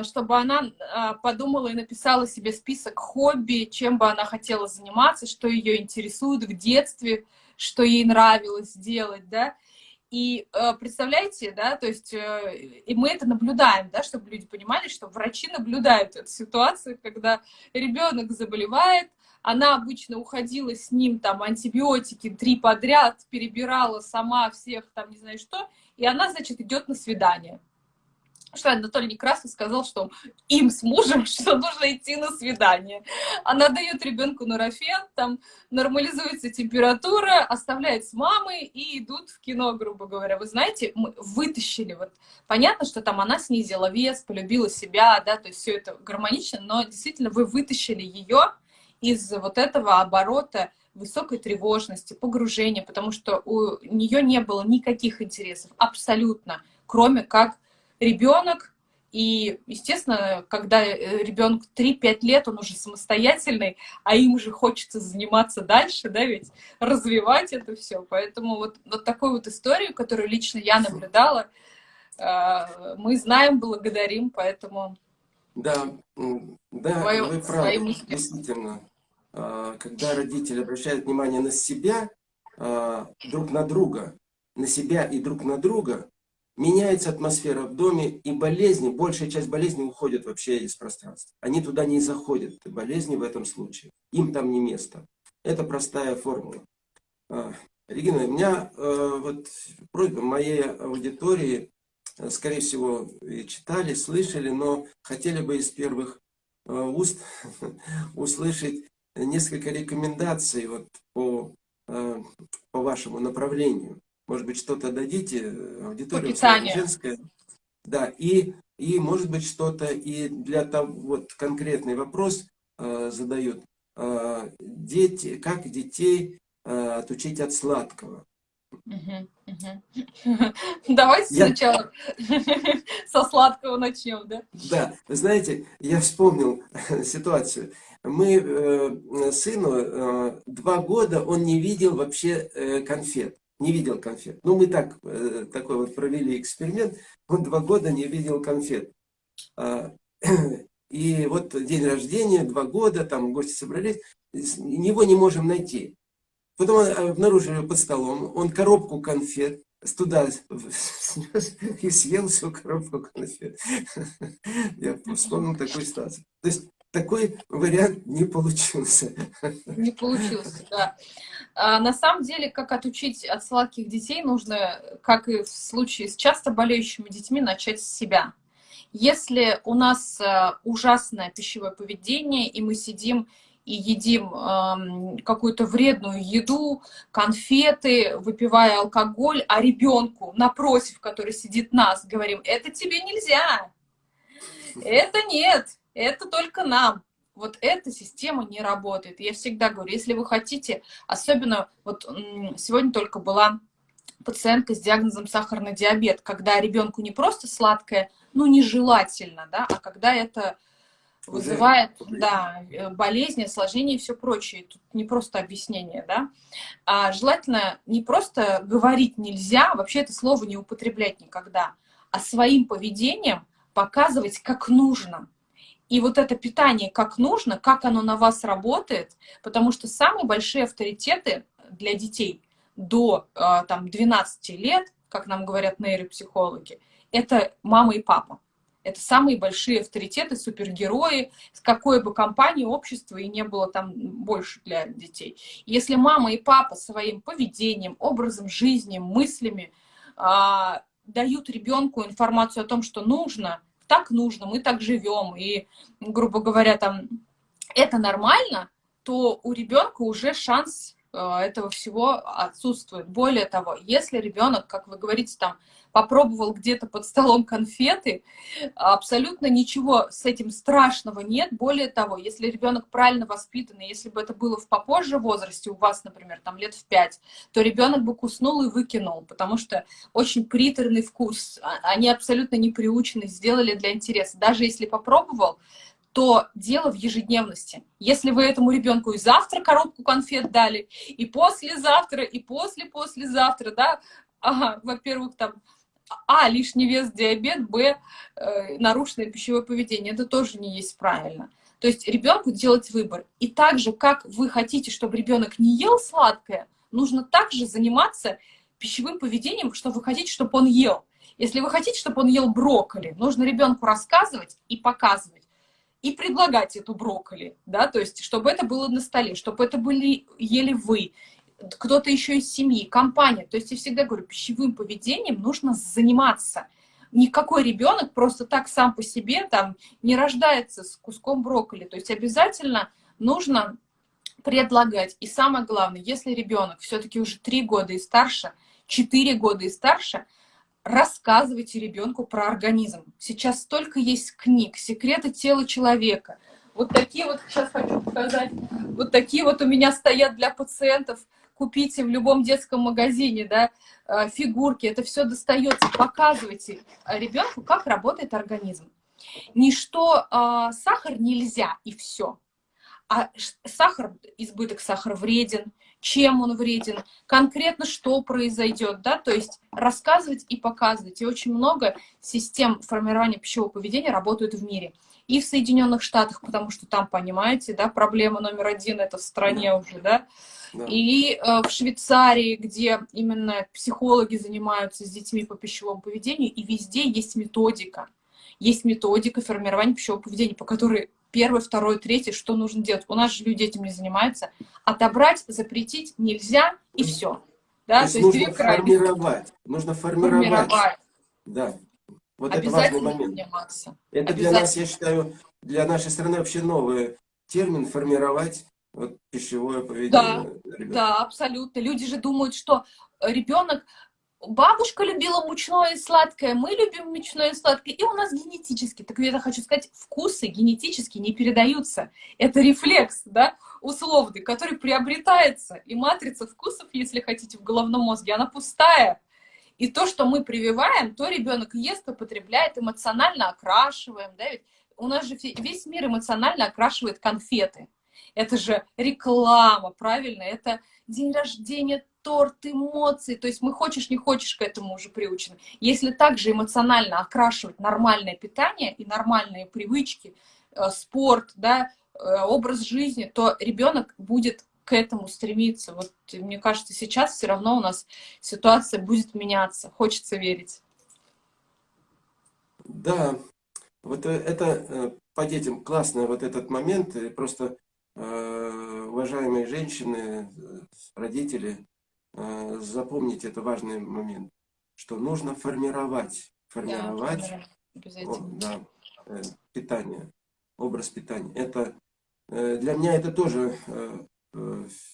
Speaker 2: чтобы она а, подумала и написала себе список хобби, чем бы она хотела заниматься, что ее интересует в детстве, что ей нравилось делать, да. И а, представляете, да, то есть э, и мы это наблюдаем, да, чтобы люди понимали, что врачи наблюдают эту ситуацию, когда ребенок заболевает, она обычно уходила с ним, там, антибиотики три подряд, перебирала сама всех, там, не знаю что, и она, значит, идет на свидание что Анатолий Некрасов сказал, что им с мужем, что нужно идти на свидание. Она дает ребенку нурофен, там нормализуется температура, оставляет с мамой и идут в кино, грубо говоря. Вы знаете, мы вытащили, вот понятно, что там она снизила вес, полюбила себя, да, то есть все это гармонично, но действительно вы вытащили ее из вот этого оборота высокой тревожности, погружения, потому что у нее не было никаких интересов, абсолютно, кроме как ребенок, и, естественно, когда э, ребенку 3-5 лет, он уже самостоятельный, а им уже хочется заниматься дальше, да, ведь развивать это все. Поэтому вот, вот такую вот историю, которую лично я наблюдала, э, мы знаем, благодарим, поэтому...
Speaker 1: Да, да, Твое, вы правы, действительно. А, когда родители обращают внимание на себя, а, друг на друга, на себя и друг на друга, меняется атмосфера в доме, и болезни, большая часть болезней уходит вообще из пространства. Они туда не заходят, болезни в этом случае. Им там не место. Это простая формула. А, Регина, у меня э, вот просьба моей аудитории, э, скорее всего, читали, слышали, но хотели бы из первых э, уст услышать несколько рекомендаций вот по, по вашему направлению. Может быть, что-то дадите, аудитория женская. Да, и, и может быть, что-то и для того, вот конкретный вопрос э, задают. Э, дети, как детей э, отучить от сладкого?
Speaker 2: Давайте я... сначала со сладкого начнем, да?
Speaker 1: Да, вы знаете, я вспомнил ситуацию. Мы э, сыну э, два года он не видел вообще э, конфет не видел конфет. Ну, мы так, э, такой вот провели эксперимент. Он два года не видел конфет. А, И вот день рождения, два года, там гости собрались, его не можем найти. Потом обнаружили под столом, он коробку конфет туда снес и съел всю коробку конфет. Я вспомнил такую ситуацию. То есть такой вариант не получился.
Speaker 2: Не получился, да. А, на самом деле, как отучить от сладких детей, нужно, как и в случае с часто болеющими детьми, начать с себя. Если у нас э, ужасное пищевое поведение, и мы сидим и едим э, какую-то вредную еду, конфеты, выпивая алкоголь, а ребенку напротив, который сидит нас, говорим, это тебе нельзя, это нет, это только нам. Вот эта система не работает. Я всегда говорю, если вы хотите, особенно вот сегодня только была пациентка с диагнозом сахарный диабет, когда ребенку не просто сладкое, ну нежелательно, да, а когда это вызывает да, э, болезни, осложнения и все прочее. Тут не просто объяснение, да. А желательно не просто говорить нельзя, вообще это слово не употреблять никогда, а своим поведением показывать, как нужно. И вот это питание как нужно, как оно на вас работает, потому что самые большие авторитеты для детей до а, там, 12 лет, как нам говорят нейропсихологи, это мама и папа. Это самые большие авторитеты, супергерои, с какой бы компании, общества и не было там больше для детей. Если мама и папа своим поведением, образом жизни, мыслями а, дают ребенку информацию о том, что нужно, так нужно, мы так живем, и, грубо говоря, там это нормально, то у ребенка уже шанс а, этого всего отсутствует. Более того, если ребенок, как вы говорите, там попробовал где-то под столом конфеты, абсолютно ничего с этим страшного нет. Более того, если ребенок правильно воспитанный, если бы это было в попозже возрасте, у вас, например, там лет в пять, то ребенок бы куснул и выкинул, потому что очень приторный вкус, а, они абсолютно не приучены, сделали для интереса. Даже если попробовал, то дело в ежедневности. Если вы этому ребенку и завтра коробку конфет дали, и послезавтра, и после-послезавтра, да, ага, во-первых, там а, лишний вес, диабет, Б, э, нарушенное пищевое поведение. Это тоже не есть правильно. То есть ребенку делать выбор. И так же, как вы хотите, чтобы ребенок не ел сладкое, нужно также заниматься пищевым поведением, что вы хотите, чтобы он ел. Если вы хотите, чтобы он ел брокколи, нужно ребенку рассказывать и показывать. И предлагать эту брокколи, да, то есть, чтобы это было на столе, чтобы это были, ели вы, кто-то еще из семьи, компания. То есть я всегда говорю, пищевым поведением нужно заниматься. Никакой ребенок просто так сам по себе там не рождается с куском брокколи. То есть обязательно нужно предлагать. И самое главное, если ребенок все-таки уже 3 года и старше, 4 года и старше, рассказывайте ребенку про организм. Сейчас столько есть книг, секреты тела человека. Вот такие вот, сейчас хочу показать, вот такие вот у меня стоят для пациентов купите в любом детском магазине, да, э, фигурки, это все достается, показывайте ребенку, как работает организм. Ничто, а, сахар нельзя, и все. А сахар, избыток сахара вреден, чем он вреден, конкретно что произойдет, да, то есть рассказывать и показывать. И очень много систем формирования пищевого поведения работают в мире. И в Соединенных Штатах, потому что там, понимаете, да, проблема номер один это в стране уже, да, и э, в Швейцарии, где именно психологи занимаются с детьми по пищевому поведению, и везде есть методика. Есть методика формирования пищевого поведения, по которой первое, второе, третье, что нужно делать. У нас же люди этим не занимаются. Отобрать, запретить нельзя, и все.
Speaker 1: Да? То, есть, То есть нужно формировать. Нужно формировать. формировать. Да. Вот это важный момент. Это для нас, я считаю, для нашей страны вообще новый термин формировать вот пищевое поведение.
Speaker 2: Да, да, абсолютно. Люди же думают, что ребенок, бабушка любила мучное и сладкое, мы любим мучное и сладкое, и у нас генетически. Так я хочу сказать, вкусы генетически не передаются. Это рефлекс, да, условный, который приобретается. И матрица вкусов, если хотите, в головном мозге, она пустая. И то, что мы прививаем, то ребенок ест, употребляет, эмоционально окрашиваем, да, ведь у нас же весь мир эмоционально окрашивает конфеты. Это же реклама, правильно? Это день рождения, торт, эмоции. То есть мы хочешь, не хочешь к этому уже приучены. Если также эмоционально окрашивать нормальное питание и нормальные привычки, э, спорт, да, э, образ жизни, то ребенок будет к этому стремиться. Вот мне кажется, сейчас все равно у нас ситуация будет меняться. Хочется верить.
Speaker 1: Да, вот э, это по детям классный вот этот момент. И просто э, уважаемые женщины, родители, э, запомните, это важный момент, что нужно формировать, формировать да, о, да, питание, образ питания. Это для меня это тоже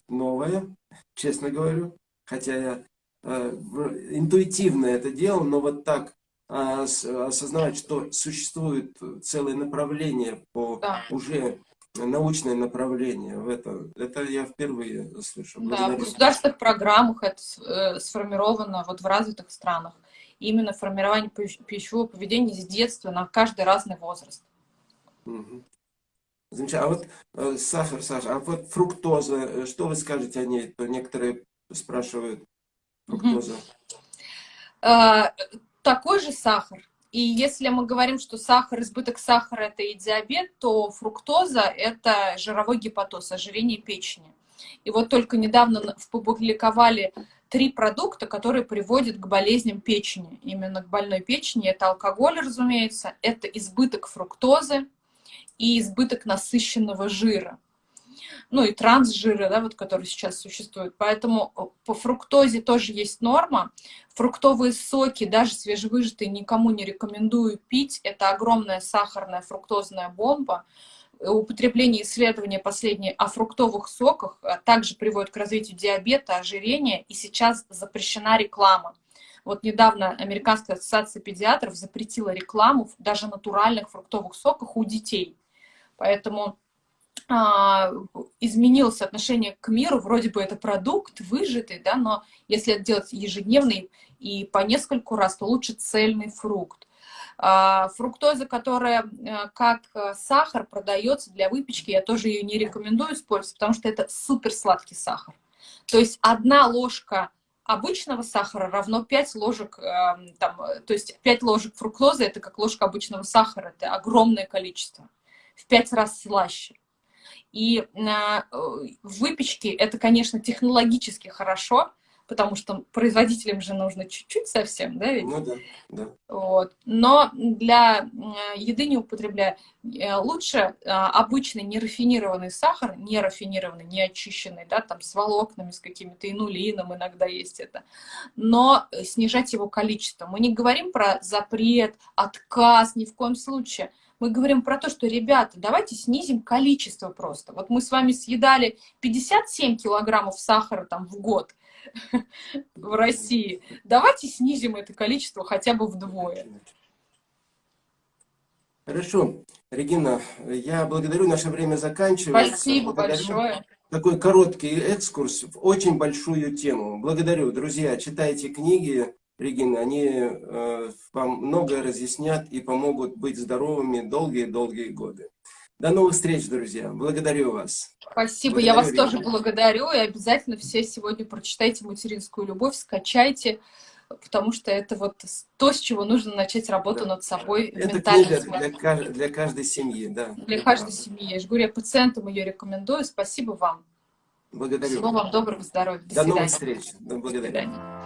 Speaker 1: новое, честно говорю, хотя я интуитивно это делал, но вот так а, осознавать, что существует целое направление по да. уже научное направление в это. Это я впервые слышу.
Speaker 2: Да, в государственных программах это э, сформировано вот в развитых странах. Именно формирование пищевого поведения с детства на каждый разный возраст.
Speaker 1: Угу. Замечательно. А вот э, сахар, Саша, а вот фруктоза, э, что вы скажете о ней? То некоторые спрашивают фруктоза.
Speaker 2: Угу такой же сахар. И если мы говорим, что сахар, избыток сахара – это и диабет, то фруктоза – это жировой гепатоз, ожирение печени. И вот только недавно опубликовали три продукта, которые приводят к болезням печени. Именно к больной печени. Это алкоголь, разумеется, это избыток фруктозы и избыток насыщенного жира ну и трансжиры, да, вот, которые сейчас существуют. Поэтому э, по фруктозе тоже есть норма. Фруктовые соки, даже свежевыжатые, никому не рекомендую пить. Это огромная сахарная фруктозная бомба. Употребление исследования последние о фруктовых соках э, также приводит к развитию диабета, ожирения, и сейчас запрещена реклама. Вот недавно Американская ассоциация педиатров запретила рекламу даже натуральных фруктовых соках у детей. Поэтому а, изменилось отношение к миру, вроде бы это продукт выжатый, да, но если это делать ежедневный и по нескольку раз, то лучше цельный фрукт. А, фруктоза, которая э, как сахар продается для выпечки, я тоже ее не рекомендую использовать, потому что это супер сладкий сахар. То есть одна ложка обычного сахара равно 5 ложек, эм, там, то есть 5 ложек фруктозы, это как ложка обычного сахара, это огромное количество, в 5 раз слаще. И а, в выпечке это, конечно, технологически хорошо, потому что производителям же нужно чуть-чуть совсем, да, ведь?
Speaker 1: Ну да, да.
Speaker 2: Вот. Но для еды не употребляя, э, лучше а, обычный нерафинированный сахар, нерафинированный, не очищенный, да, там с волокнами, с какими-то инулином иногда есть это, но снижать его количество. Мы не говорим про запрет, отказ, ни в коем случае мы говорим про то, что, ребята, давайте снизим количество просто. Вот мы с вами съедали 57 килограммов сахара там в год в России. Давайте снизим это количество хотя бы вдвое.
Speaker 1: Хорошо. Регина, я благодарю, наше время заканчивается.
Speaker 2: Спасибо благодарю. большое.
Speaker 1: Такой короткий экскурс в очень большую тему. Благодарю, друзья. Читайте книги, Регина, они э, многое разъяснят и помогут быть здоровыми долгие-долгие годы. До новых встреч, друзья. Благодарю вас.
Speaker 2: Спасибо. Благодарю, Я вас Регина. тоже благодарю. И обязательно все сегодня прочитайте «Материнскую любовь», скачайте, потому что это вот то, с чего нужно начать работу да. над собой.
Speaker 1: Это книга для, для каждой семьи. Да.
Speaker 2: Для каждой семьи. Я же говорю, я пациентам ее рекомендую. Спасибо вам.
Speaker 1: Благодарю.
Speaker 2: Всего вам доброго здоровья.
Speaker 1: До, До новых встреч. Благодарю. До свидания.